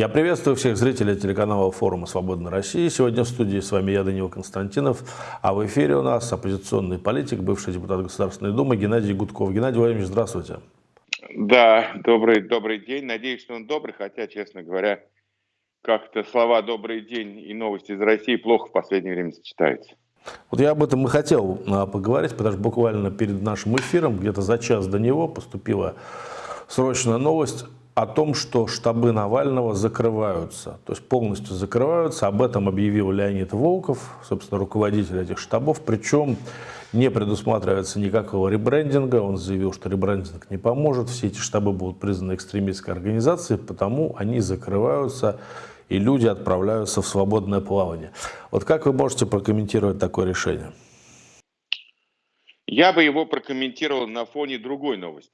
Я приветствую всех зрителей телеканала форума «Свободная Россия». Сегодня в студии с вами я, Данила Константинов, а в эфире у нас оппозиционный политик, бывший депутат Государственной Думы Геннадий Гудков. Геннадий Владимирович, здравствуйте. Да, добрый, добрый день. Надеюсь, что он добрый, хотя, честно говоря, как-то слова «добрый день» и новости из России плохо в последнее время сочетаются. Вот я об этом и хотел а, поговорить, потому что буквально перед нашим эфиром, где-то за час до него, поступила срочная новость о том, что штабы Навального закрываются, то есть полностью закрываются. Об этом объявил Леонид Волков, собственно, руководитель этих штабов. Причем не предусматривается никакого ребрендинга. Он заявил, что ребрендинг не поможет. Все эти штабы будут признаны экстремистской организацией, потому они закрываются и люди отправляются в свободное плавание. Вот как вы можете прокомментировать такое решение? Я бы его прокомментировал на фоне другой новости.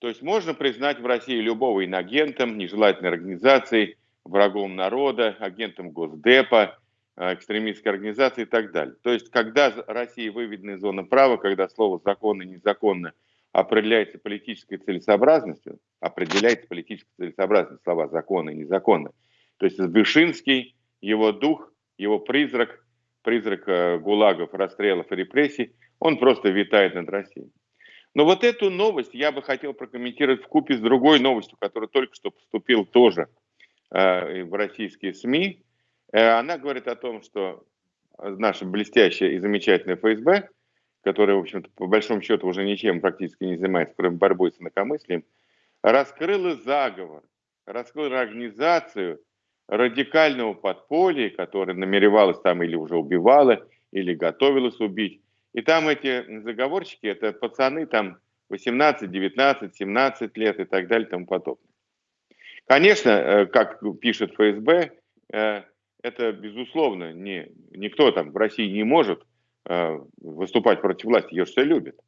То есть можно признать в России любого инагентом, нежелательной организацией, врагом народа, агентом Госдепа, э, экстремистской организации и так далее. То есть когда Россия выведена из зоны права, когда слово «законно» и «незаконно» определяется политической целесообразностью, определяется политической целесообразностью слова «законно» и «незаконно», то есть Вышинский, его дух, его призрак, призрак э, гулагов, расстрелов и репрессий, он просто витает над Россией. Но вот эту новость я бы хотел прокомментировать в купе с другой новостью, которая только что поступила тоже э, в российские СМИ. Э, она говорит о том, что наша блестящая и замечательная ФСБ, которая, в общем-то, по большому счету уже ничем практически не занимается, кроме борьбой с инакомыслием, раскрыла заговор, раскрыла организацию радикального подполья, которая намеревалась там или уже убивала, или готовилась убить и там эти заговорщики, это пацаны там 18, 19, 17 лет и так далее и тому подобное. Конечно, э, как пишет ФСБ, э, это безусловно не, никто там в России не может э, выступать против власти, ее все любят.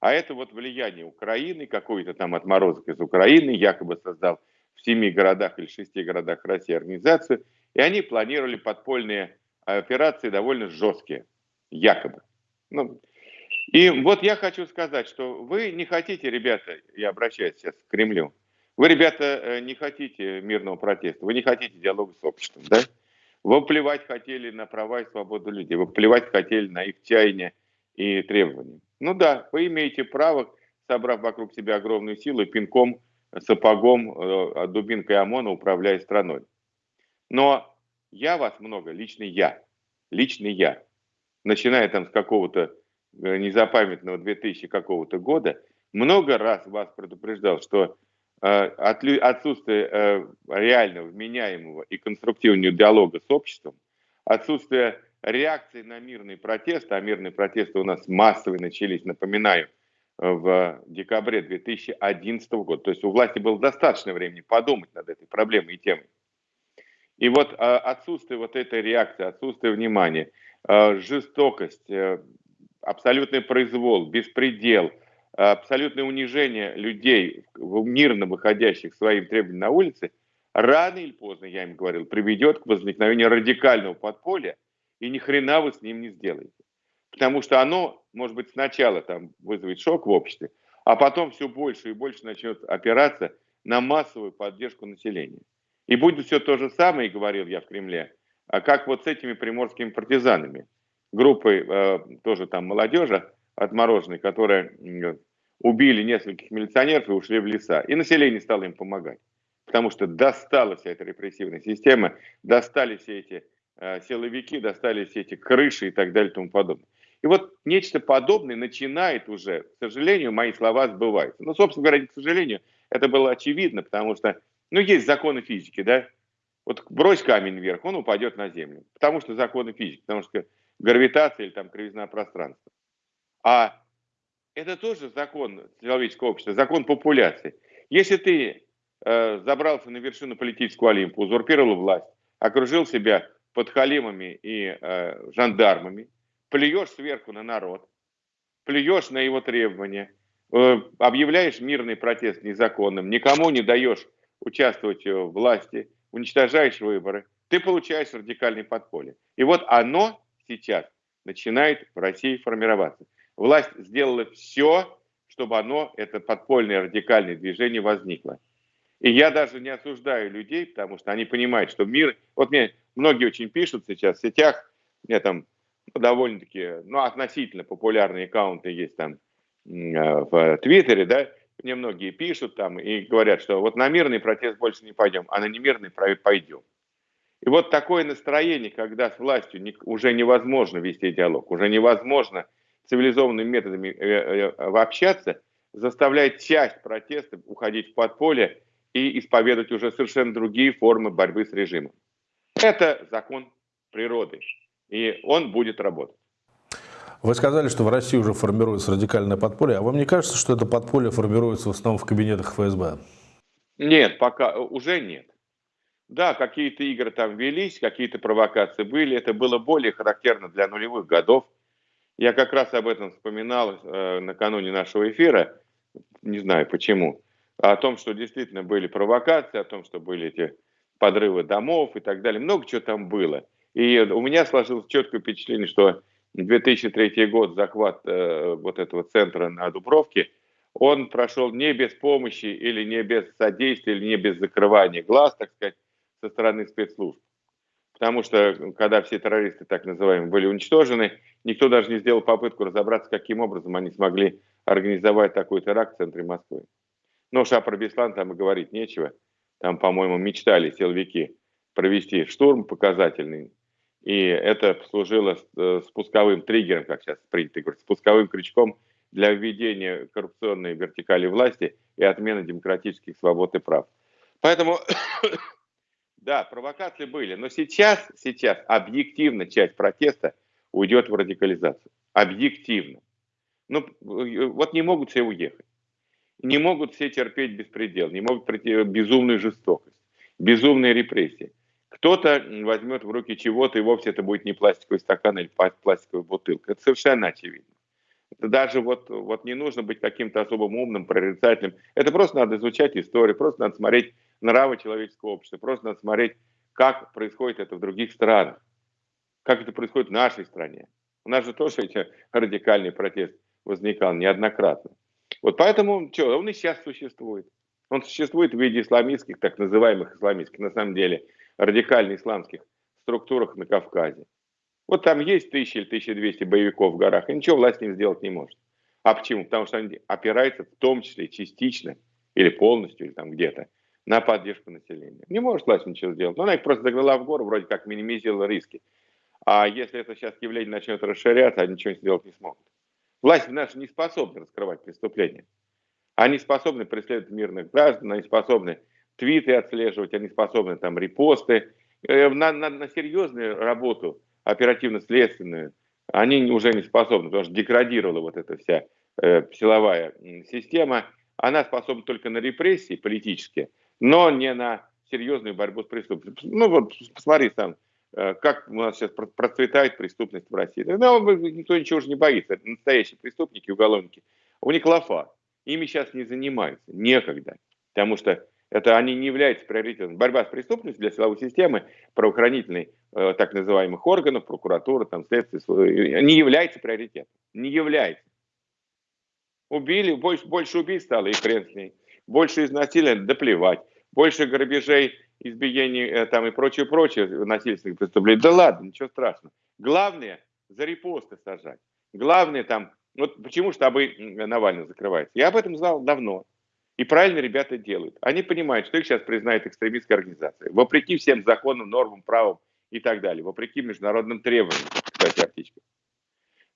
А это вот влияние Украины, какой-то там отморозок из Украины, якобы создал в семи городах или шести городах России организацию, и они планировали подпольные операции довольно жесткие, якобы. Ну, и вот я хочу сказать, что вы не хотите, ребята, я обращаюсь сейчас к Кремлю, вы, ребята, э, не хотите мирного протеста, вы не хотите диалога с обществом, да? Вы плевать хотели на права и свободу людей, вы плевать хотели на их чаяния и требования. Ну да, вы имеете право, собрав вокруг себя огромную силу, пинком, сапогом, э, дубинкой ОМОНа управляя страной. Но я вас много, лично я, лично я, начиная там с какого-то э, незапамятного 2000 какого-то года, много раз вас предупреждал, что э, отсутствие э, реального, вменяемого и конструктивного диалога с обществом, отсутствие реакции на мирный протест, а мирные протесты у нас массовые начались, напоминаю, в декабре 2011 года. То есть у власти было достаточно времени подумать над этой проблемой и темой. И вот отсутствие вот этой реакции, отсутствие внимания – жестокость, э, абсолютный произвол, беспредел, абсолютное унижение людей, мирно выходящих своим требованиям на улице, рано или поздно, я им говорил, приведет к возникновению радикального подполья, и ни хрена вы с ним не сделаете. Потому что оно, может быть, сначала там вызовет шок в обществе, а потом все больше и больше начнет опираться на массовую поддержку населения. И будет все то же самое, говорил я в Кремле, а как вот с этими приморскими партизанами, группой э, тоже там молодежи отмороженной, которая э, убили нескольких милиционеров и ушли в леса. И население стало им помогать. Потому что достала вся эта репрессивная система, достали все эти э, силовики, достали все эти крыши и так далее и тому подобное. И вот нечто подобное начинает уже, к сожалению, мои слова сбываются. Ну, собственно говоря, к сожалению, это было очевидно, потому что, ну, есть законы физики, да, вот брось камень вверх, он упадет на землю. Потому что законы физики, потому что гравитация или там кривизна пространства. А это тоже закон человеческого общества, закон популяции. Если ты э, забрался на вершину политического олимпа, узурпировал власть, окружил себя подхалимами и э, жандармами, плюешь сверху на народ, плюешь на его требования, э, объявляешь мирный протест незаконным, никому не даешь участвовать в власти, уничтожаешь выборы, ты получаешь радикальное подполье. И вот оно сейчас начинает в России формироваться. Власть сделала все, чтобы оно, это подпольное радикальное движение возникло. И я даже не осуждаю людей, потому что они понимают, что мир... Вот мне многие очень пишут сейчас в сетях, мне там довольно-таки, ну, относительно популярные аккаунты есть там в Твиттере, да, мне многие пишут там и говорят, что вот на мирный протест больше не пойдем, а на немирный пойдем. И вот такое настроение, когда с властью уже невозможно вести диалог, уже невозможно цивилизованными методами э, э, общаться, заставляет часть протеста уходить в подполье и исповедовать уже совершенно другие формы борьбы с режимом. Это закон природы, и он будет работать. Вы сказали, что в России уже формируется радикальное подполье, а вам не кажется, что это подполье формируется в основном в кабинетах ФСБ? Нет, пока уже нет. Да, какие-то игры там велись, какие-то провокации были, это было более характерно для нулевых годов. Я как раз об этом вспоминал э, накануне нашего эфира, не знаю почему, о том, что действительно были провокации, о том, что были эти подрывы домов и так далее. Много чего там было. И у меня сложилось четкое впечатление, что 2003 год, захват э, вот этого центра на Дубровке, он прошел не без помощи или не без содействия, или не без закрывания глаз, так сказать, со стороны спецслужб. Потому что, когда все террористы, так называемые, были уничтожены, никто даже не сделал попытку разобраться, каким образом они смогли организовать такой теракт в центре Москвы. Но уж про Беслан там и говорить нечего. Там, по-моему, мечтали силовики провести штурм показательный, и это послужило э, спусковым триггером, как сейчас принято говорить, спусковым крючком для введения коррупционной вертикали власти и отмены демократических свобод и прав. Поэтому, да, провокации были, но сейчас, сейчас объективно часть протеста уйдет в радикализацию. Объективно. Ну, вот не могут все уехать. Не могут все терпеть беспредел, не могут прийти безумную жестокость, безумные репрессии. Кто-то возьмет в руки чего-то, и вовсе это будет не пластиковый стакан или пластиковая бутылка. Это совершенно очевидно. Это даже вот, вот не нужно быть каким-то особым умным, прорицательным. Это просто надо изучать историю, просто надо смотреть нравы человеческого общества, просто надо смотреть, как происходит это в других странах, как это происходит в нашей стране. У нас же тоже эти радикальный протест возникал неоднократно. Вот поэтому что, он и сейчас существует. Он существует в виде исламистских, так называемых исламистских, на самом деле, радикально исламских структурах на Кавказе. Вот там есть тысячи или 1200 боевиков в горах, и ничего власть им сделать не может. А почему? Потому что они опираются в том числе частично или полностью, или там где-то, на поддержку населения. Не может власть ничего сделать. Но она их просто загнала в гору, вроде как минимизировала риски. А если это сейчас явление начнет расширяться, они ничего сделать не смогут. Власть наша не способна раскрывать преступления. Они способны преследовать мирных граждан, они способны твиты отслеживать, они способны там репосты. Э, на, на, на серьезную работу оперативно-следственную они уже не способны, потому что деградировала вот эта вся э, силовая система. Она способна только на репрессии политические, но не на серьезную борьбу с преступностью. Ну вот посмотри сам, э, как у нас сейчас процветает преступность в России. Ну, никто ничего уже не боится. Это настоящие преступники, уголовники. У них лафа. Ими сейчас не занимаются. Некогда. Потому что это они не являются приоритетом. Борьба с преступностью для силовой системы, правоохранительной, э, так называемых органов, прокуратуры, там, следствия, не является приоритетом. Не является. Убили, больше, больше убийств стало, и хрен с ней. Больше изнасилия, да плевать. Больше грабежей, избиений э, там, и прочее, прочее насильственных преступлений. Да ладно, ничего страшного. Главное, за репосты сажать. Главное там, вот почему штабы Навального закрываются. Я об этом знал давно. И правильно ребята делают. Они понимают, что их сейчас признают экстремистской организацией. Вопреки всем законам, нормам, правам и так далее. Вопреки международным требованиям, кстати, о птичках.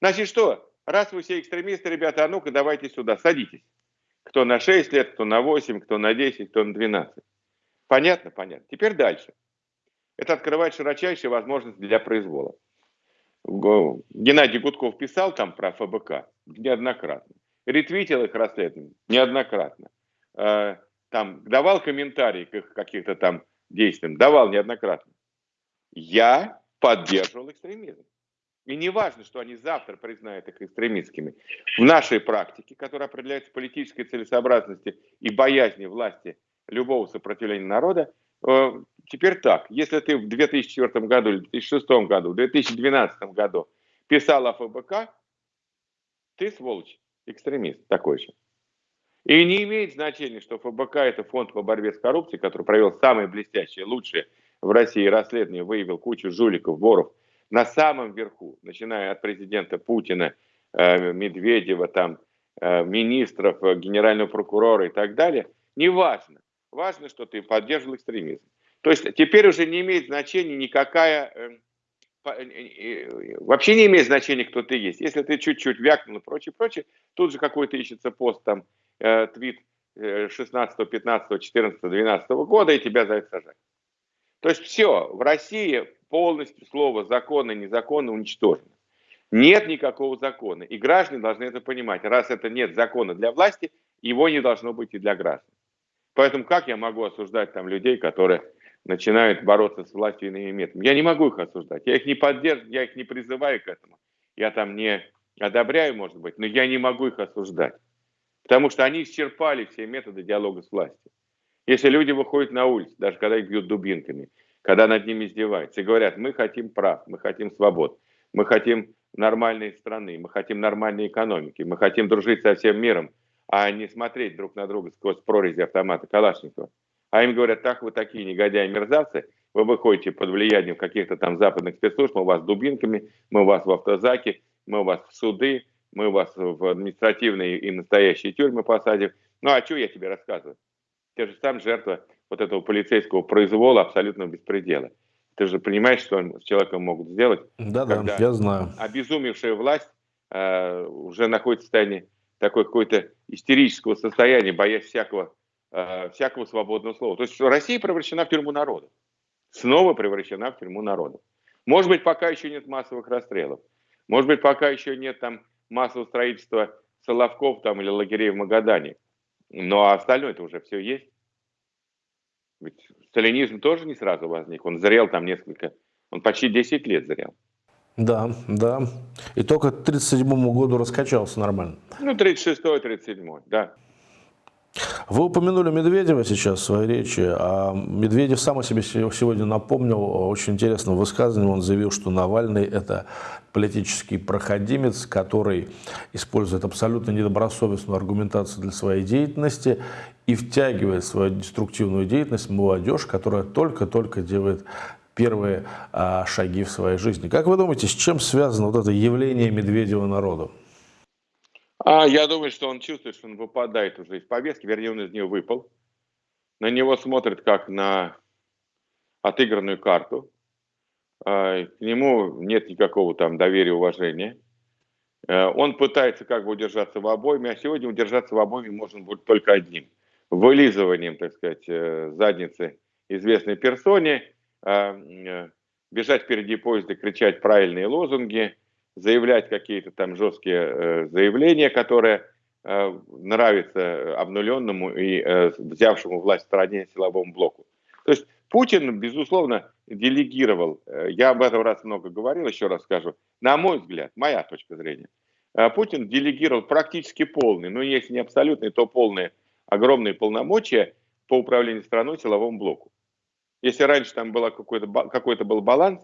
Значит, что? Раз вы все экстремисты, ребята, а ну-ка давайте сюда, садитесь. Кто на 6 лет, кто на 8, кто на 10, кто на 12. Понятно? Понятно. Теперь дальше. Это открывает широчайшие возможности для произвола. Геннадий Гудков писал там про ФБК неоднократно. Ретвитил их расследование неоднократно. Э, там давал комментарии к их каким-то там действиям, давал неоднократно. Я поддерживал экстремизм. И не важно, что они завтра признают их экстремистскими. В нашей практике, которая определяется политической целесообразностью и боязни власти любого сопротивления народа, э, теперь так. Если ты в 2004 году, в 2006 году, в 2012 году писал о ФБК, ты сволочь, экстремист такой же. И не имеет значения, что ФБК – это фонд по борьбе с коррупцией, который провел самые блестящие, лучшие в России расследования, выявил кучу жуликов, воров на самом верху, начиная от президента Путина, э, Медведева, там, э, министров, э, генерального прокурора и так далее. Неважно. Важно, что ты поддерживал экстремизм. То есть теперь уже не имеет значения никакая вообще не имеет значения, кто ты есть. Если ты чуть-чуть вякнул и прочее, прочее, тут же какой-то ищется пост, там, э, твит 16, 15, 14, 12 года, и тебя за это сажать. То есть все, в России полностью слово законы, незаконно уничтожено. Нет никакого закона. И граждане должны это понимать. Раз это нет закона для власти, его не должно быть и для граждан. Поэтому как я могу осуждать там людей, которые начинают бороться с властью иными методами. Я не могу их осуждать, я их не поддерживаю, я их не призываю к этому. Я там не одобряю, может быть, но я не могу их осуждать. Потому что они исчерпали все методы диалога с властью. Если люди выходят на улицу, даже когда их бьют дубинками, когда над ними издеваются, и говорят, мы хотим прав, мы хотим свобод, мы хотим нормальной страны, мы хотим нормальной экономики, мы хотим дружить со всем миром, а не смотреть друг на друга сквозь прорези автомата Калашникова а им говорят, так вы такие негодяи-мерзавцы, вы выходите под влиянием каких-то там западных спецслужб, мы вас дубинками, мы вас в автозаке, мы вас в суды, мы у вас в административные и настоящие тюрьмы посадим. Ну а что я тебе рассказываю? Ты же сам жертва вот этого полицейского произвола абсолютного беспредела. Ты же понимаешь, что с человеком могут сделать? Да, да, я знаю. Обезумевшая власть э, уже находится в состоянии такой какой-то истерического состояния, боясь всякого э, всякого свободного слова. То есть Россия превращена в тюрьму народа. Снова превращена в тюрьму народа. Может быть, пока еще нет массовых расстрелов. Может быть, пока еще нет там массового строительства Соловков там или лагерей в Магадане. Но остальное это уже все есть. Ведь сталинизм тоже не сразу возник. Он зрел там несколько, он почти 10 лет зрел. Да, да. И только к 1937 году раскачался нормально. Ну, 36-37, да. Вы упомянули Медведева сейчас в своей речи, а Медведев сам о себе сегодня напомнил очень интересным высказыванием. Он заявил, что Навальный – это политический проходимец, который использует абсолютно недобросовестную аргументацию для своей деятельности и втягивает в свою деструктивную деятельность молодежь, которая только-только делает первые а, шаги в своей жизни. Как вы думаете, с чем связано вот это явление Медведева народу? А я думаю, что он чувствует, что он выпадает уже из повестки, вернее, он из нее выпал. На него смотрят как на отыгранную карту. А, к нему нет никакого там доверия, уважения. А, он пытается как бы удержаться в обойме, а сегодня удержаться в обойме можно будет только одним. Вылизыванием, так сказать, э, задницы известной персоне, а, э, бежать впереди поезда, кричать правильные лозунги – заявлять какие-то там жесткие э, заявления, которые э, нравятся обнуленному и э, взявшему власть стране силовому блоку. То есть Путин, безусловно, делегировал, э, я об этом раз много говорил, еще раз скажу, на мой взгляд, моя точка зрения, э, Путин делегировал практически полный, ну если не абсолютный, то полные, огромные полномочия по управлению страной силовому блоку. Если раньше там было какой-то какой был баланс,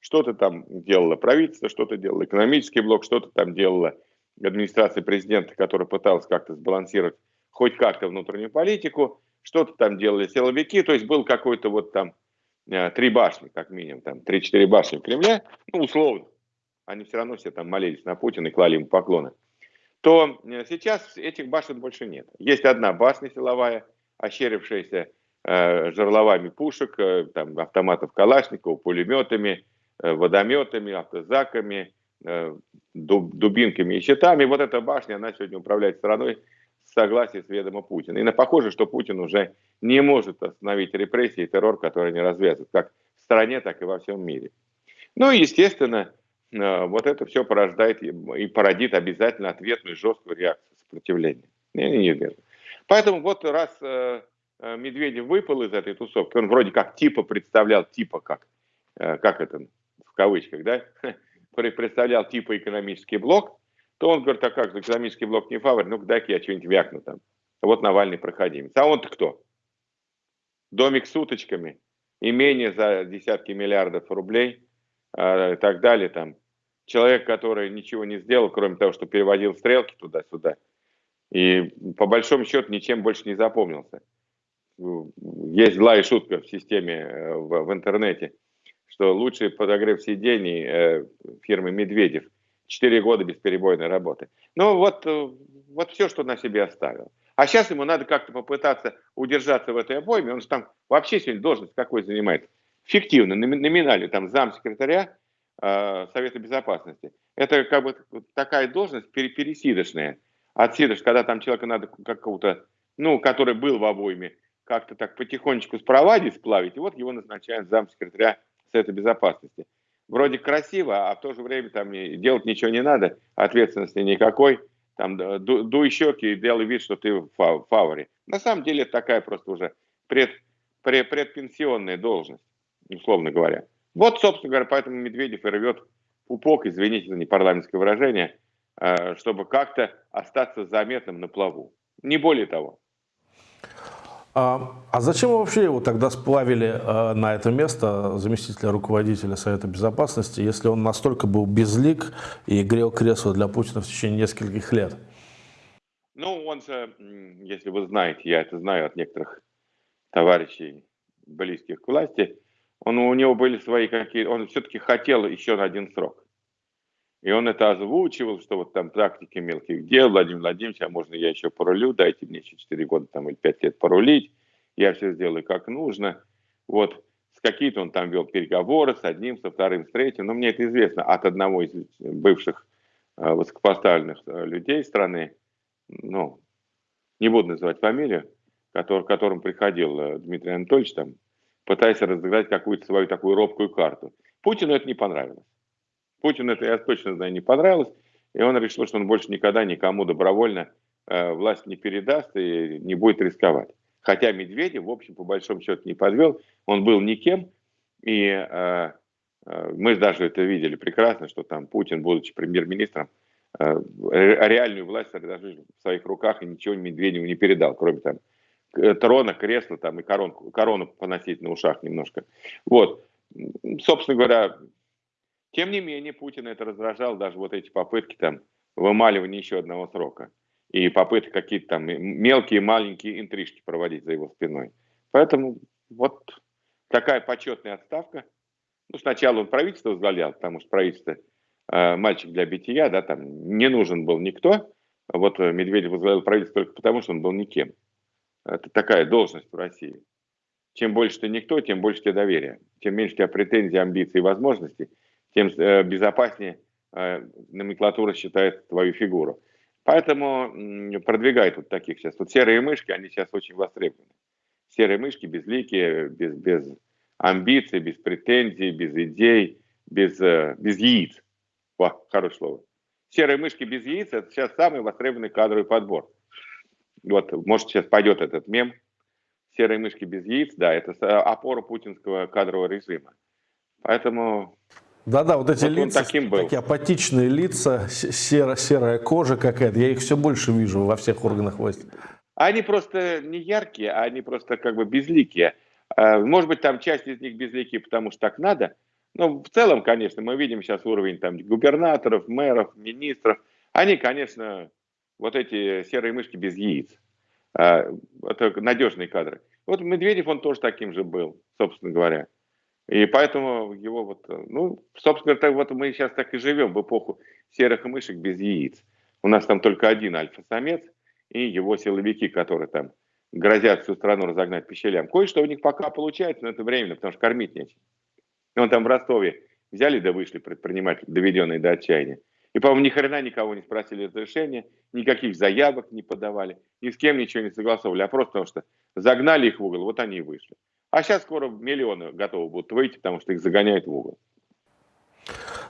что-то там делало правительство, что-то делало экономический блок, что-то там делала администрация президента, которая пыталась как-то сбалансировать хоть как-то внутреннюю политику, что-то там делали силовики, то есть был какой-то вот там э, три башни, как минимум, там три-четыре башни в Кремле, ну, условно, они все равно все там молились на Путина и клали ему поклоны, то э, сейчас этих башен больше нет. Есть одна башня силовая, ощерившаяся э, жерловами пушек, э, там, автоматов Калашникова, пулеметами, водометами, автозаками, э, дубинками и щитами. Вот эта башня, она сегодня управляет страной с согласия с ведома Путина. И похоже, что Путин уже не может остановить репрессии и террор, который они развязывают, как в стране, так и во всем мире. Ну и, естественно, э, вот это все порождает и породит обязательно ответную жесткую реакцию сопротивления. Неизбежно. Поэтому вот раз Медведев выпал из этой тусовки, он вроде как типа представлял, типа как, как это кавычках, да, представлял типа экономический блок, то он говорит, а как экономический блок не фаворит, ну дай-ка я что-нибудь вякну там. Вот Навальный проходимец. А он-то кто? Домик с уточками, имение за десятки миллиардов рублей э, и так далее. Там. Человек, который ничего не сделал, кроме того, что переводил стрелки туда-сюда. И по большому счету ничем больше не запомнился. Есть злая шутка в системе э, в, в интернете, что лучший подогрев сидений э, фирмы Медведев. Четыре года бесперебойной работы. Ну вот, э, вот все, что на себе оставил. А сейчас ему надо как-то попытаться удержаться в этой обойме. Он же там вообще сегодня должность какой занимает? Фиктивно, номинально, там замсекретаря э, Совета Безопасности. Это как бы такая должность пересидочная. Отсидыш, когда там человека надо какого-то, ну, который был в обойме, как-то так потихонечку спровадить, сплавить, и вот его назначают замсекретаря Совета Безопасности. Вроде красиво, а в то же время там делать ничего не надо, ответственности никакой – там дуй щеки и делай вид, что ты в фаворе. На самом деле это такая просто уже пред, пред, предпенсионная должность, условно говоря. Вот, собственно говоря, поэтому Медведев и рвет пупок, извините за непарламентское выражение, э, чтобы как-то остаться заметным на плаву. Не более того. А, а зачем вообще его тогда сплавили а, на это место заместителя руководителя Совета Безопасности, если он настолько был безлик и грел кресло для Путина в течение нескольких лет? Ну, он же, если вы знаете, я это знаю от некоторых товарищей, близких к власти, он, у него были свои какие он все-таки хотел еще на один срок. И он это озвучивал, что вот там практики мелких дел, Владимир Владимирович, а можно я еще порулю, дайте мне еще 4 года там или 5 лет порулить, я все сделаю как нужно. Вот с какие-то он там вел переговоры с одним, со вторым, с третьим, но мне это известно от одного из бывших э, высокопоставленных э, людей страны, ну, не буду называть фамилию, который, к которому приходил э, Дмитрий Анатольевич, там, пытаясь разыграть какую-то свою такую робкую карту. Путину это не понравилось. Путину это, я точно знаю, не понравилось, и он решил, что он больше никогда никому добровольно э, власть не передаст и не будет рисковать. Хотя Медведев, в общем, по большому счету не подвел, он был никем, и э, э, мы даже это видели прекрасно, что там Путин, будучи премьер-министром, э, реальную власть в своих руках и ничего Медведеву не передал, кроме там трона, кресла там и коронку, корону поносить на ушах немножко. Вот. Собственно говоря, тем не менее, Путин это раздражал, даже вот эти попытки там вымаливания еще одного срока. И попытки какие-то там мелкие, маленькие интрижки проводить за его спиной. Поэтому вот такая почетная отставка. Ну, сначала он правительство возглавлял, потому что правительство э, мальчик для бития, да, там не нужен был никто. Вот Медведев возглавил правительство только потому, что он был никем. Это такая должность в России. Чем больше ты никто, тем больше тебе доверия. Тем меньше у тебя претензий, амбиций и возможностей, тем э, безопаснее э, номенклатура считает твою фигуру. Поэтому продвигает вот таких сейчас. Вот серые мышки, они сейчас очень востребованы. Серые мышки безликие, без, без амбиций, без претензий, без идей, без, э, без яиц. О, хорошее слово. Серые мышки без яиц – это сейчас самый востребованный кадровый подбор. Вот, может, сейчас пойдет этот мем. Серые мышки без яиц, да, это опора путинского кадрового режима. Поэтому да-да, вот эти вот лица, таким был. такие апатичные лица, серо, серая кожа какая-то, я их все больше вижу во всех органах власти. Они просто не яркие, а они просто как бы безликие. А, может быть, там часть из них безликие, потому что так надо. Но в целом, конечно, мы видим сейчас уровень там губернаторов, мэров, министров. Они, конечно, вот эти серые мышки без яиц. А, это надежные кадры. Вот Медведев, он тоже таким же был, собственно говоря. И поэтому его вот, э, ну, собственно, так вот мы сейчас так и живем в эпоху серых мышек без яиц. У нас там только один альфа-самец и его силовики, которые там грозят всю страну разогнать по. Кое-что у них пока получается, но это временно, потому что кормить нечем. Он там в Ростове взяли да вышли предприниматели, доведенные до отчаяния. И, по-моему, ни хрена никого не спросили разрешения, никаких заявок не подавали, ни с кем ничего не согласовывали, а просто потому что загнали их в угол, вот они и вышли. А сейчас скоро миллионы готовы будут выйти, потому что их загоняют в угол.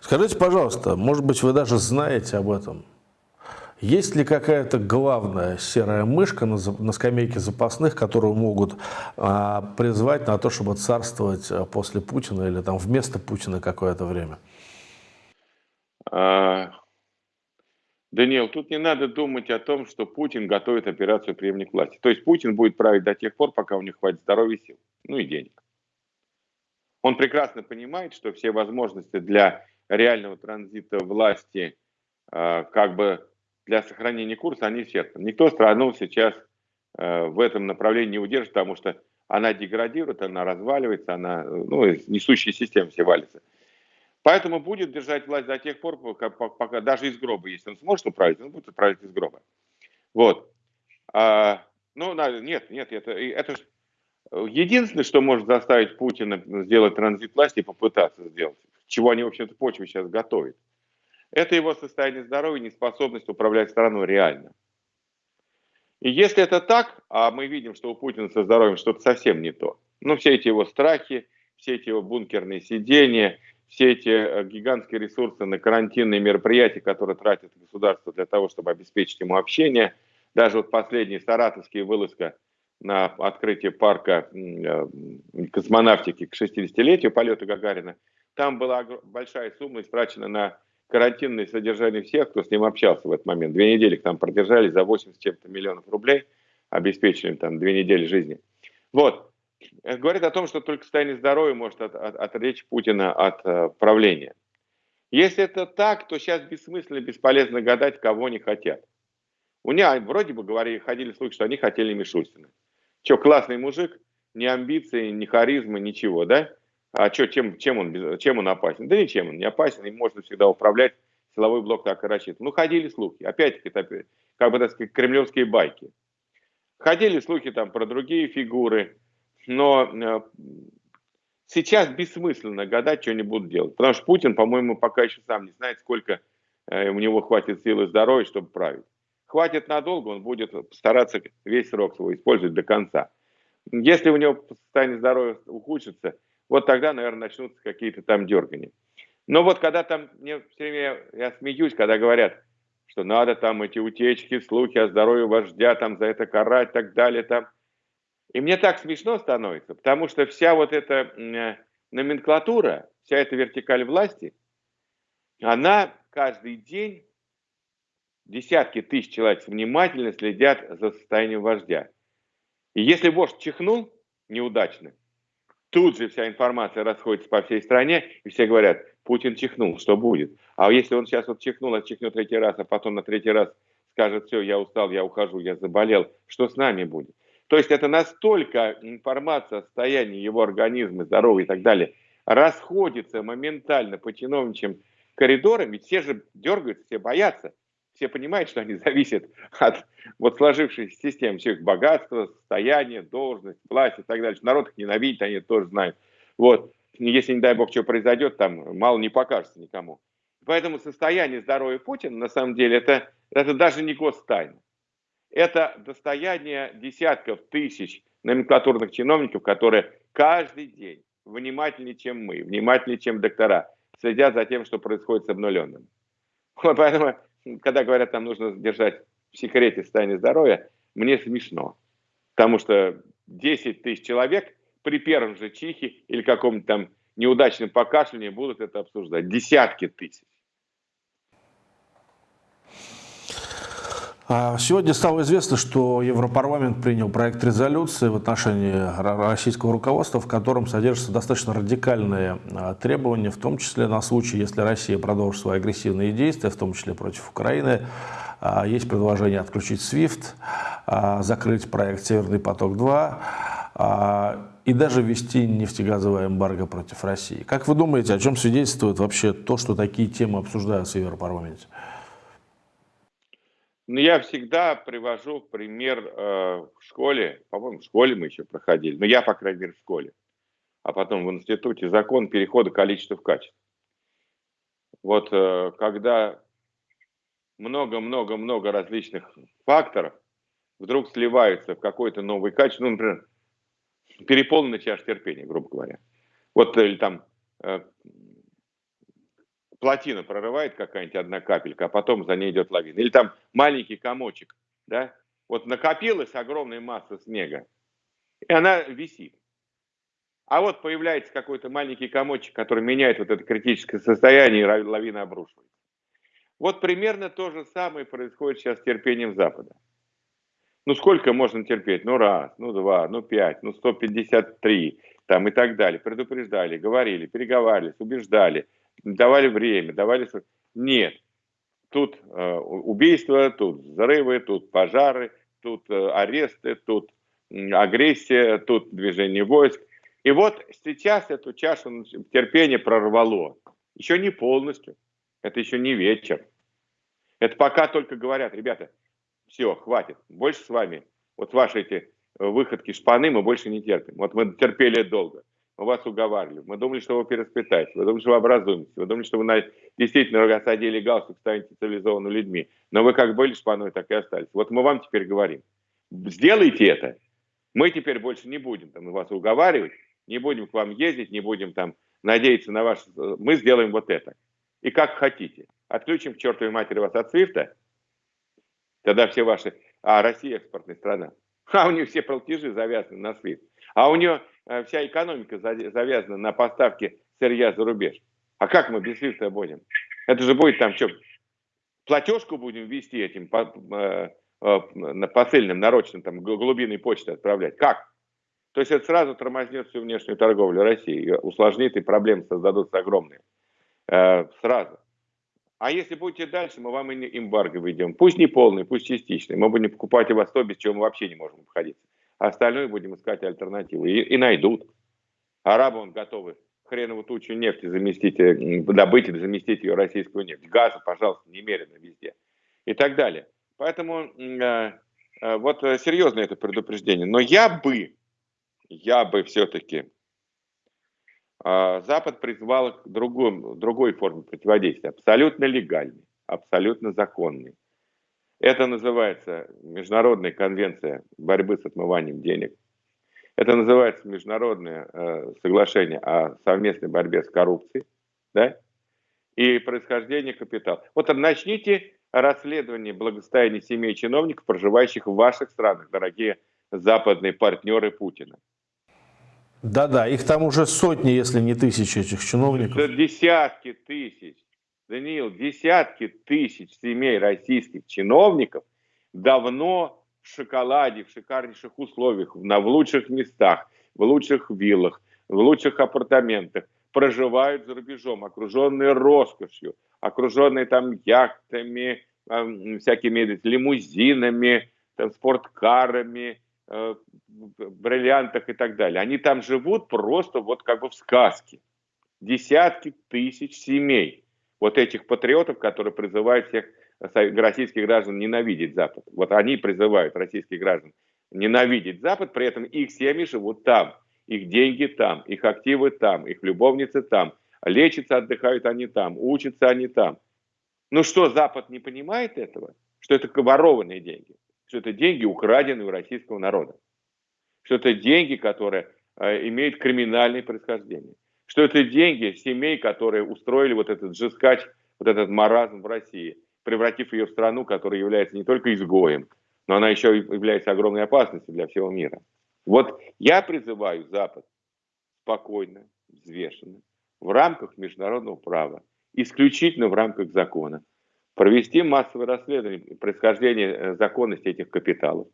Скажите, пожалуйста, может быть, вы даже знаете об этом. Есть ли какая-то главная серая мышка на, на скамейке запасных, которую могут а, призвать на то, чтобы царствовать а, после Путина или там вместо Путина какое-то время? А, Даниил, тут не надо думать о том, что Путин готовит операцию преемник власти. То есть Путин будет править до тех пор, пока у него хватит здоровья сил, ну и денег. Он прекрасно понимает, что все возможности для реального транзита власти э, как бы для сохранения курса, они исчерпаны. Никто страну сейчас э, в этом направлении не удержит, потому что она деградирует, она разваливается, она, ну, несущая система все валится. Поэтому будет держать власть до тех пор, пока, пока даже из гроба, если он сможет управить, он будет управлять из гроба. Вот. А, ну, нет, нет, это, это единственное, что может заставить Путина сделать транзит власти и попытаться сделать, чего они, в общем-то, почву сейчас готовят. Это его состояние здоровья, неспособность управлять страной реально. И если это так, а мы видим, что у Путина со здоровьем что-то совсем не то, ну, все эти его страхи, все эти его бункерные сидения, все эти э, гигантские ресурсы на карантинные мероприятия, которые тратит государство для того, чтобы обеспечить ему общение, даже вот последняя саратовская вылазка на открытие парка э, космонавтики к 60-летию полета Гагарина, там была большая сумма истрачена на карантинное содержание всех, кто с ним общался в этот момент. Две недели там продержались за 80 чем-то миллионов рублей, обеспечили там две недели жизни. Вот. Это говорит о том, что только состояние здоровья может от, от, отвлечь Путина от uh, правления. Если это так, то сейчас бессмысленно, бесполезно гадать, кого они хотят. У меня вроде бы говорили, ходили слухи, что они хотели Мишустина. Че, классный мужик, ни амбиции, ни харизмы, ничего, да? А что, чем, чем, он, чем он опасен? Да ничем он не опасен, им можно всегда управлять. Силовой блок так и рассчитан. Ну, ходили слухи. Опять-таки, как бы, так сказать, кремлевские байки. Ходили слухи там про другие фигуры, но э, сейчас бессмысленно гадать, что они будут делать. Потому что Путин, по-моему, пока еще сам не знает, сколько э, у него хватит силы и здоровья, чтобы править. Хватит надолго, он будет стараться весь срок свой использовать до конца. Если у него состояние здоровья ухудшится, вот тогда, наверное, начнутся какие-то там дергания. Но вот когда там, мне все время, я смеюсь, когда говорят, что надо там эти утечки, слухи о здоровье вождя, там за это карать и так далее, там. И мне так смешно становится, потому что вся вот эта э, номенклатура, вся эта вертикаль власти, она каждый день, десятки тысяч человек внимательно следят за состоянием вождя. И если вождь чихнул неудачно, Тут же вся информация расходится по всей стране, и все говорят, Путин чихнул, что будет? А если он сейчас вот чихнул, а чихнет третий раз, а потом на третий раз скажет, все, я устал, я ухожу, я заболел, что с нами будет? То есть это настолько информация о состоянии его организма, здоровья и так далее, расходится моментально по чиновничьим коридорам, ведь все же дергаются, все боятся все понимают, что они зависят от вот сложившейся системы, все их богатства, состояния, должность, власть и так далее. Народ их ненавидит, они тоже знают. Вот. Если, не дай бог, что произойдет, там мало не покажется никому. Поэтому состояние здоровья Путина, на самом деле, это, это даже не гостайна. Это достояние десятков тысяч номенклатурных чиновников, которые каждый день внимательнее, чем мы, внимательнее, чем доктора, следят за тем, что происходит с обнуленным. Поэтому когда говорят, там нужно держать в секрете состояние здоровья, мне смешно. Потому что 10 тысяч человек при первом же чихе или каком-нибудь там неудачном покашливании будут это обсуждать. Десятки тысяч. А сегодня стало известно, что Европарламент принял проект резолюции в отношении российского руководства, в котором содержатся достаточно радикальные а, требования, в том числе на случай, если Россия продолжит свои агрессивные действия, в том числе против Украины. А, есть предложение отключить SWIFT, закрыть проект «Северный поток-2», и даже ввести нефтегазовое эмбарго против России. Как вы думаете, о чем свидетельствует вообще то, что такие темы обсуждаются в Европарламенте? Ну, я всегда привожу пример э, в школе, по-моему, в школе мы еще проходили, но я, по крайней мере, в школе, а потом в институте, закон перехода количества в качество. Вот э, когда много-много-много различных факторов вдруг сливаются в какое-то новое качество, ну, например, переполненная чаша терпения, грубо говоря. Вот или там э, плотина прорывает какая-нибудь одна капелька, а потом за ней идет лавина. Или там маленький комочек, да, вот накопилась огромная масса снега, и она висит. А вот появляется какой-то маленький комочек, который меняет вот это критическое состояние, и лавина обрушивается. Вот примерно то же самое происходит сейчас с терпением Запада. Ну сколько можно терпеть? Ну раз, ну два, ну пять, ну 153, там и так далее. Предупреждали, говорили, переговаривались, убеждали – давали время, давали... Нет. тут э, убийства, тут взрывы, тут пожары, тут э, аресты, тут э, агрессия, тут движение войск. И вот сейчас эту чашу терпения прорвало. Еще не полностью. Это еще не вечер. Это пока только говорят, ребята, все, хватит, больше с вами. Вот ваши эти э, выходки шпаны мы больше не терпим. Вот мы терпели долго. Мы вас уговаривали. Мы думали, что вы переспитаете. Вы думали, что вы образуемся. Вы думали, что вы на... действительно осадили галстук, станете цивилизованными людьми. Но вы как были шпаной, так и остались. Вот мы вам теперь говорим. Сделайте это. Мы теперь больше не будем там, вас уговаривать, не будем к вам ездить, не будем там надеяться на ваш... Мы сделаем вот это. И как хотите. Отключим к чертовой матери вас от свифта, тогда все ваши... А Россия экспортная страна. А у нее все платежи завязаны на свифт. А у нее вся экономика завязана на поставке сырья за рубеж. А как мы без свифта будем? Это же будет там что, платежку будем вести этим по, э, э, посыльным, нарочным, там, глубинной почты отправлять? Как? То есть это сразу тормознет всю внешнюю торговлю России, усложнит и проблемы создадутся огромные. Э, сразу. А если будете дальше, мы вам и эмбарго введем. Пусть не полный, пусть частичный. Мы будем покупать у вас то, без чего мы вообще не можем обходиться остальное будем искать альтернативы. И, и найдут. Арабы он готовы хреновую тучу нефти заместить, э, добыть и заместить ее российскую нефть. Газа, пожалуйста, немерено везде. И так далее. Поэтому э, э, вот э, серьезно это предупреждение. Но я бы, я бы все-таки э, Запад призвал к другому, другой форме противодействия. Абсолютно легальной, абсолютно законной. Это называется Международная конвенция борьбы с отмыванием денег. Это называется Международное э, соглашение о совместной борьбе с коррупцией. Да? И происхождение капитала. Вот начните расследование благосостояния семей чиновников, проживающих в ваших странах, дорогие западные партнеры Путина. Да-да, их там уже сотни, если не тысячи этих чиновников. Это десятки тысяч. Даниил, десятки тысяч семей российских чиновников давно в шоколаде, в шикарнейших условиях, на, в лучших местах, в лучших виллах, в лучших апартаментах, проживают за рубежом, окруженные роскошью, окруженные там яхтами, э, всякими лимузинами, там, спорткарами, э, бриллиантах и так далее. Они там живут просто вот как бы в сказке. Десятки тысяч семей вот этих патриотов, которые призывают всех российских граждан ненавидеть Запад. Вот они призывают российских граждан ненавидеть Запад, при этом их семьи живут там, их деньги там, их активы там, их любовницы там, лечатся, отдыхают они там, учатся они там. Ну что, Запад не понимает этого? Что это ворованные деньги, что это деньги, украденные у российского народа, что это деньги, которые э, имеют криминальное происхождение что это деньги семей, которые устроили вот этот жескач, вот этот маразм в России, превратив ее в страну, которая является не только изгоем, но она еще является огромной опасностью для всего мира. Вот я призываю Запад спокойно, взвешенно, в рамках международного права, исключительно в рамках закона, провести массовое расследование происхождения э, законности этих капиталов,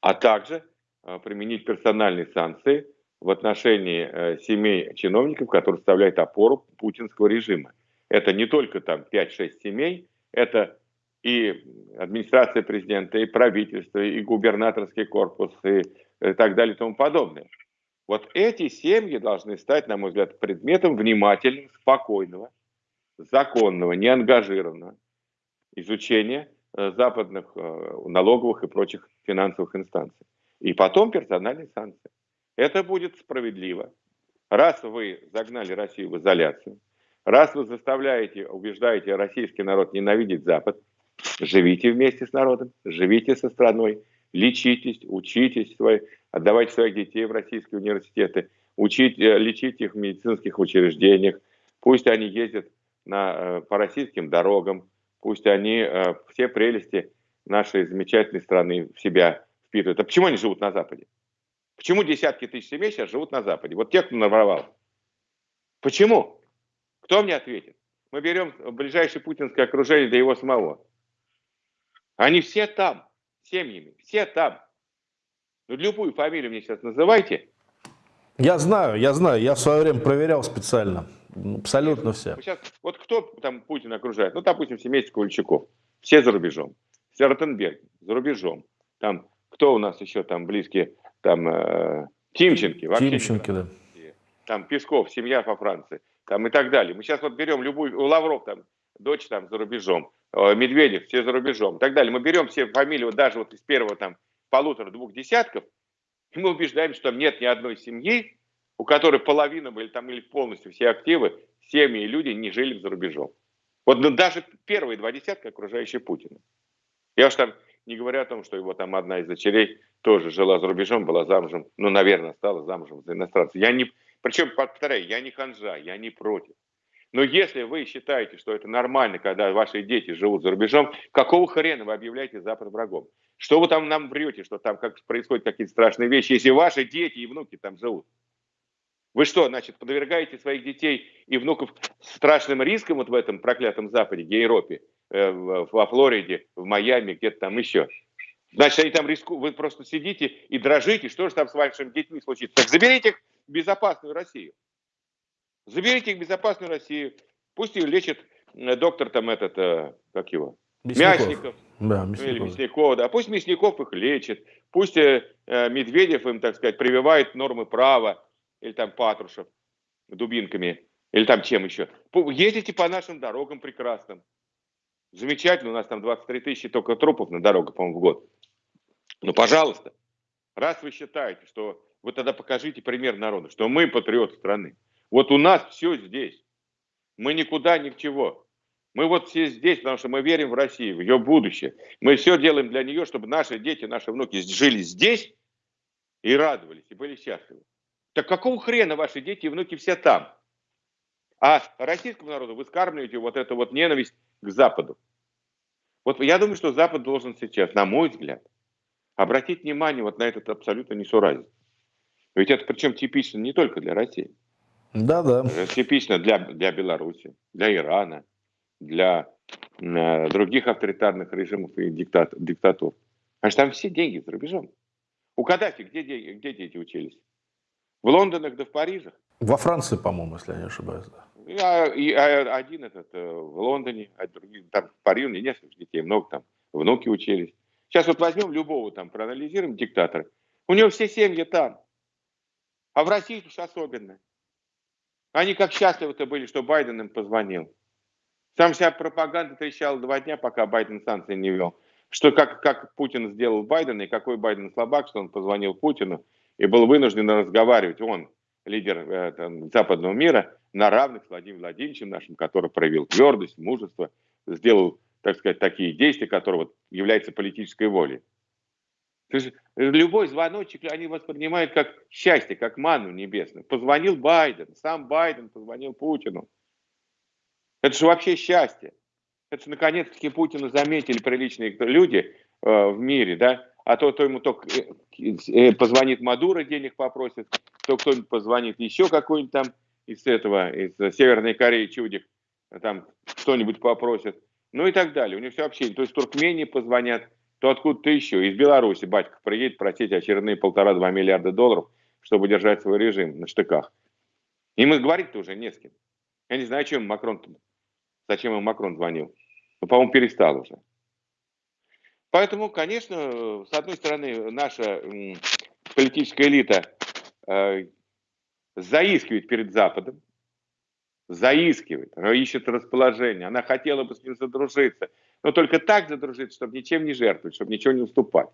а также э, применить персональные санкции – в отношении э, семей чиновников, которые составляют опору путинского режима. Это не только там 5-6 семей, это и администрация президента, и правительство, и губернаторский корпус, и, э, так далее и тому подобное. Вот эти семьи должны стать, на мой взгляд, предметом внимательного, спокойного, законного, неангажированного изучения э, западных налоговых и прочих финансовых инстанций. И потом персональные санкции. Это будет справедливо. Раз вы загнали Россию в изоляцию, раз вы заставляете, убеждаете российский народ ненавидеть Запад, живите вместе с народом, живите со страной, лечитесь, учитесь, свои, отдавайте своих детей в российские университеты, учите, лечите их в медицинских учреждениях, пусть они ездят на, э, по российским дорогам, пусть они э, все прелести нашей замечательной страны в себя впитывают. А почему они живут на Западе? Почему десятки тысяч семей сейчас живут на Западе? Вот те, кто наворовал. Почему? Кто мне ответит? Мы берем ближайшее путинское окружение до его самого. Они все там, семьями, все там. Ну, любую фамилию мне сейчас называйте. Я знаю, я знаю, я в свое время проверял специально. Абсолютно все. Сейчас, вот кто там Путин окружает? Ну, допустим, семейство Ковальчуков. Все за рубежом. Ротенберг за рубежом. Там, кто у нас еще там близкие? Там э, Тимченки. Тимченки, да. Там Песков, семья по Франции. Там и так далее. Мы сейчас вот берем любую, Лавров там, дочь там за рубежом. Э, Медведев, все за рубежом. И так далее. Мы берем все фамилии, вот даже вот из первого там полутора-двух десятков, и мы убеждаем, что там нет ни одной семьи, у которой половина были там или полностью все активы, семьи и люди не жили за рубежом. Вот ну, даже первые два десятка окружающие Путина. Я уж там не говоря о том, что его там одна из дочерей тоже жила за рубежом, была замужем, ну, наверное, стала замужем за иностранца. Я не, причем, повторяю, я не ханжа, я не против. Но если вы считаете, что это нормально, когда ваши дети живут за рубежом, какого хрена вы объявляете Запад врагом? Что вы там нам врете, что там как происходят какие-то страшные вещи, если ваши дети и внуки там живут? Вы что, значит, подвергаете своих детей и внуков страшным рискам вот в этом проклятом Западе, Европе, во Флориде, в Майами, где-то там еще? Значит, они там рискуют, вы просто сидите и дрожите, что же там с вашими детьми случится? Так заберите их в безопасную Россию. Заберите их в безопасную Россию. Пусть ее лечит э, доктор там этот, э, как его? Мясников. Мясников. Да, Мясников. Или Мясников, да. Пусть Мясников их лечит. Пусть Медведев им, так сказать, прививает нормы права или там Патрушев дубинками, или там чем еще. Ездите по нашим дорогам прекрасным. Замечательно, у нас там 23 тысячи только трупов на дорогах, по-моему, в год. Ну, пожалуйста, раз вы считаете, что вы тогда покажите пример народу, что мы патриоты страны. Вот у нас все здесь. Мы никуда, ни к чего. Мы вот все здесь, потому что мы верим в Россию, в ее будущее. Мы все делаем для нее, чтобы наши дети, наши внуки жили здесь и радовались, и были счастливы. Так какого хрена ваши дети и внуки все там? А российскому народу вы скармливаете вот эту вот ненависть к Западу. Вот я думаю, что Запад должен сейчас, на мой взгляд, обратить внимание вот на этот абсолютно несуразец. Ведь это причем типично не только для России. Да, да. типично для, для Беларуси, для Ирана, для э, других авторитарных режимов и диктат, диктатур. Потому что там все деньги за рубежом. У Каддафи где, где дети учились? В Лондонах да в Парижах. Во Франции, по-моему, если я не ошибаюсь. Да. А, и, один этот э, в Лондоне, а другие, там в Париже несколько детей, много там, внуки учились. Сейчас вот возьмем любого там, проанализируем диктатора. У него все семьи там. А в России уж особенно. Они как счастливы-то были, что Байден им позвонил. Сам вся пропаганда трещала два дня, пока Байден санкции не вел. Что как, как Путин сделал Байдена, и какой Байден слабак, что он позвонил Путину и был вынужден разговаривать. Он, лидер э, там, западного мира, на равных с Владимиром Владимировичем нашим, который проявил твердость, мужество, сделал, так сказать, такие действия, которые вот, являются политической волей. То есть любой звоночек они воспринимают как счастье, как ману небесную. Позвонил Байден, сам Байден позвонил Путину. Это же вообще счастье. Это же наконец-таки Путина заметили приличные люди э, в мире, да, а то, то ему только э, э, позвонит Мадуро, денег попросит, то кто-нибудь позвонит еще какой-нибудь там из этого, из Северной Кореи чудик, там кто-нибудь попросит, ну и так далее. У них все общение. То есть Туркмении позвонят, то откуда-то еще. Из Беларуси батька приедет просить очередные полтора-два миллиарда долларов, чтобы держать свой режим на штыках. Им говорить-то уже не с кем. Я не знаю, чем Макрон, зачем ему Макрон звонил. Ну, по-моему, перестал уже. Поэтому, конечно, с одной стороны, наша политическая элита э, заискивает перед Западом, заискивает, она ищет расположение, она хотела бы с ним задружиться, но только так задружиться, чтобы ничем не жертвовать, чтобы ничего не уступать.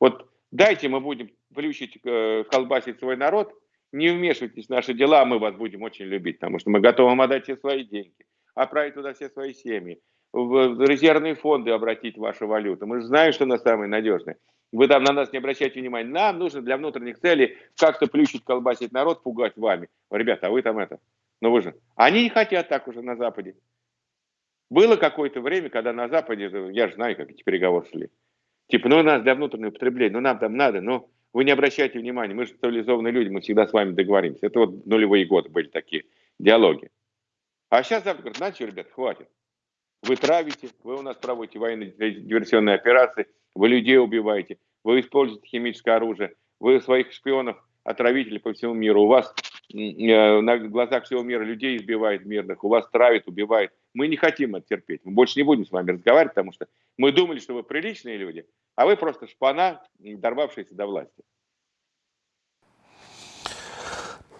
Вот дайте мы будем плющить, э, колбасить свой народ, не вмешивайтесь в наши дела, мы вас будем очень любить, потому что мы готовы отдать все свои деньги, отправить туда все свои семьи, в резервные фонды обратить вашу валюту. Мы же знаем, что она самая надежная. Вы там на нас не обращайте внимания. Нам нужно для внутренних целей как-то плющить, колбасить народ, пугать вами. Ребята, а вы там это, ну вы же. Они не хотят так уже на Западе. Было какое-то время, когда на Западе, я же знаю, как эти переговоры шли. Типа, ну у нас для внутреннего потребления, ну нам там надо, но вы не обращайте внимания, мы же цивилизованные люди, мы всегда с вами договоримся. Это вот нулевые годы были такие диалоги. А сейчас Запад говорит, знаете, ребят, хватит. Вы травите, вы у нас проводите военные диверсионные операции, вы людей убиваете, вы используете химическое оружие, вы своих шпионов, отравителей по всему миру. У вас э, на глазах всего мира людей избивает мирных, у вас травит, убивает. Мы не хотим это терпеть. Мы больше не будем с вами разговаривать, потому что мы думали, что вы приличные люди, а вы просто шпана, дорвавшиеся до власти.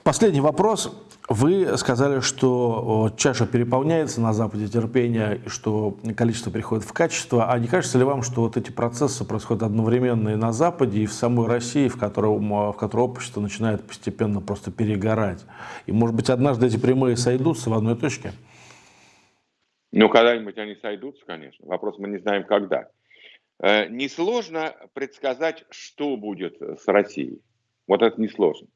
Последний вопрос. Вы сказали, что чаша переполняется на Западе терпения, и что количество приходит в качество. А не кажется ли вам, что вот эти процессы происходят одновременно и на Западе, и в самой России, в которой, в которой общество начинает постепенно просто перегорать? И, может быть, однажды эти прямые сойдутся в одной точке? Ну, когда-нибудь они сойдутся, конечно. Вопрос мы не знаем, когда. Э, несложно предсказать, что будет с Россией. Вот это несложно.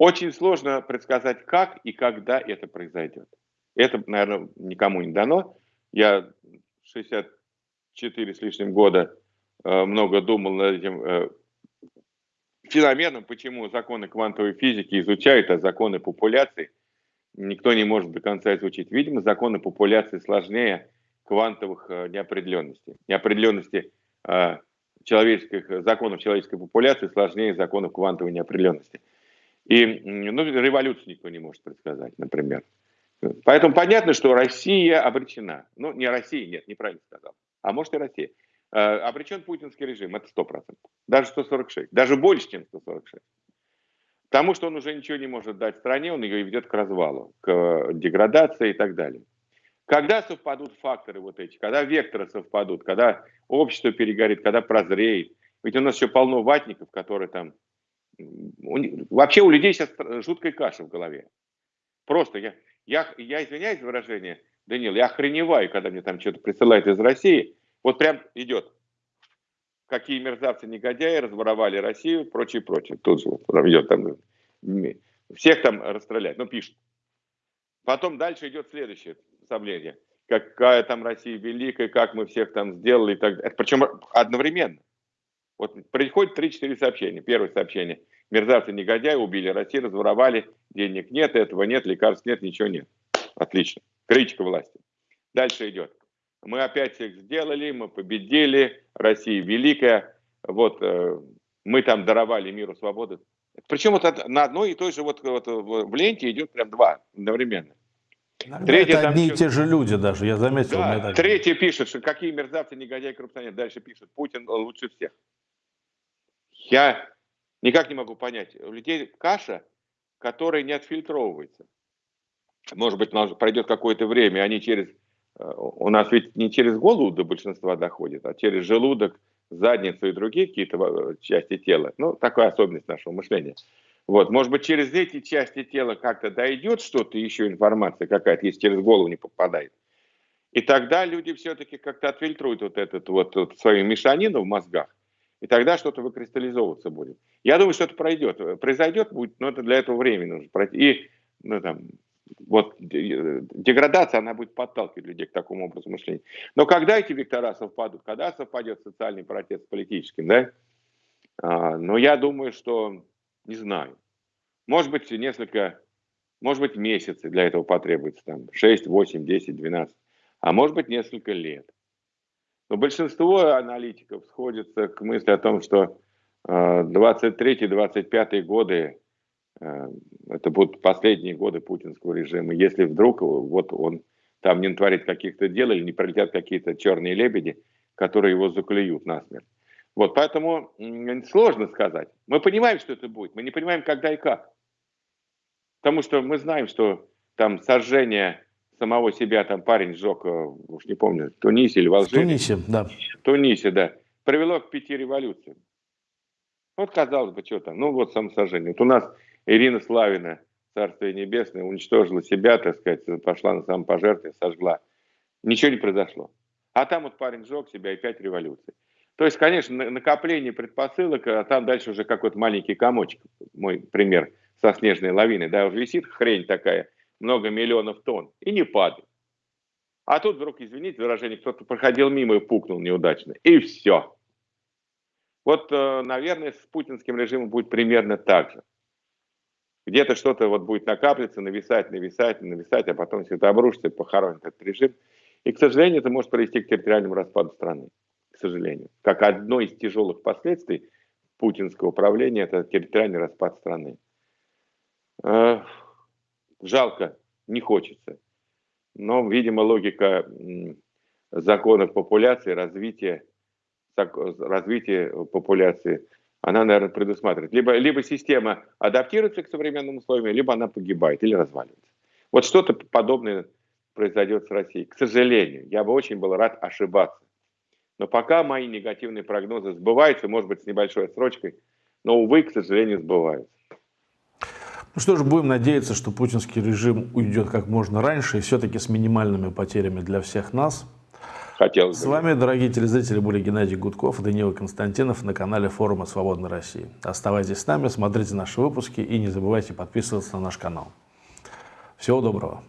Очень сложно предсказать, как и когда это произойдет. Это, наверное, никому не дано. Я 64 с лишним года э, много думал над этим э, феноменом, почему законы квантовой физики изучают, а законы популяции никто не может до конца изучить. Видимо, законы популяции сложнее квантовых э, неопределенностей. Неопределенности человеческих, законов человеческой популяции сложнее законов квантовой неопределенности. И ну, революцию никто не может предсказать, например. Поэтому понятно, что Россия обречена. Ну, не Россия, нет, неправильно сказал. А может и Россия. Э, обречен путинский режим, это 100%. Даже 146, даже больше, чем 146. Потому что он уже ничего не может дать стране, он ее ведет к развалу, к деградации и так далее. Когда совпадут факторы вот эти, когда векторы совпадут, когда общество перегорит, когда прозреет. Ведь у нас еще полно ватников, которые там Вообще у людей сейчас жуткая каша в голове. Просто я, я, я извиняюсь за выражение, Данил, я охреневаю, когда мне там что-то присылают из России. Вот прям идет. Какие мерзавцы, негодяи разворовали Россию, прочее, прочее. Тут же вот идет там. Всех там расстрелять, ну пишут. Потом дальше идет следующее сообщение. Какая там Россия великая, как мы всех там сделали и так далее. Причем одновременно. Вот приходит 3-4 сообщения. Первое сообщение. Мерзавцы негодяи убили Россию, разворовали, денег нет, этого нет, лекарств нет, ничего нет. Отлично. Критика власти. Дальше идет. Мы опять всех сделали, мы победили, Россия великая, вот э, мы там даровали миру свободы. Причем вот на одной и той же вот, вот в ленте идет прям два одновременно. Третье, это одни и те же люди даже, я заметил. Да, третье пишет, что какие мерзавцы, негодяи, коррупционеры. Дальше пишет, Путин лучше всех. Я никак не могу понять. У людей каша, которая не отфильтровывается. Может быть, пройдет какое-то время, они через... Э, у нас ведь не через голову до большинства доходит, а через желудок, задницу и другие какие-то э, части тела. Ну, такая особенность нашего мышления. Вот, может быть, через эти части тела как-то дойдет что-то, еще информация какая-то, если через голову не попадает. И тогда люди все-таки как-то отфильтруют вот этот вот, вот свою мешанину в мозгах и тогда что-то выкристаллизовываться будет. Я думаю, что это пройдет. Произойдет будет, но это для этого времени нужно пройти. И ну, там, вот деградация, она будет подталкивать людей к такому образу мышления. Но когда эти вектора совпадут, когда совпадет социальный протест с политическим, да? А, но я думаю, что не знаю. Может быть, несколько, может быть, месяцы для этого потребуется, там, 6, 8, 10, 12, а может быть, несколько лет. Но большинство аналитиков сходится к мысли о том, что 23-25 э, годы э, это будут последние годы путинского режима. Если вдруг вот он там не натворит каких-то дел или не пролетят какие-то черные лебеди, которые его заклюют насмерть. Вот, поэтому сложно сказать. Мы понимаем, что это будет, мы не понимаем, когда и как. Потому что мы знаем, что там сожжение самого себя там парень сжег, э, уж не помню, в Тунисе или в Алжире. В Тунисе, да. В Тунисе, да. Привело к пяти революциям. Вот казалось бы, что там, ну вот самосожжение. Вот у нас Ирина Славина, Царствие Небесное, уничтожила себя, так сказать, пошла на самопожертвование, сожгла. Ничего не произошло. А там вот парень сжег себя и пять революций. То есть, конечно, накопление предпосылок, а там дальше уже какой-то маленький комочек, мой пример со снежной лавиной, да, уже висит хрень такая – много миллионов тонн, и не падает. А тут вдруг, извините выражение, кто-то проходил мимо и пукнул неудачно. И все. Вот, э, наверное, с путинским режимом будет примерно так же. Где-то что-то вот будет накапливаться, нависать, нависать, нависать, а потом все это обрушится и похоронит этот режим. И, к сожалению, это может привести к территориальному распаду страны. К сожалению. Как одно из тяжелых последствий путинского управления – это территориальный распад страны. Жалко, не хочется. Но, видимо, логика законов популяции, развития, развития популяции, она, наверное, предусматривает. Либо, либо система адаптируется к современным условиям, либо она погибает или разваливается. Вот что-то подобное произойдет с Россией. К сожалению, я бы очень был рад ошибаться. Но пока мои негативные прогнозы сбываются, может быть, с небольшой отсрочкой, но, увы, к сожалению, сбываются. Ну что ж, будем надеяться, что путинский режим уйдет как можно раньше и все-таки с минимальными потерями для всех нас. Хотелось С вами, дорогие телезрители, были Геннадий Гудков и Данила Константинов на канале форума «Свободной России». Оставайтесь с нами, смотрите наши выпуски и не забывайте подписываться на наш канал. Всего доброго.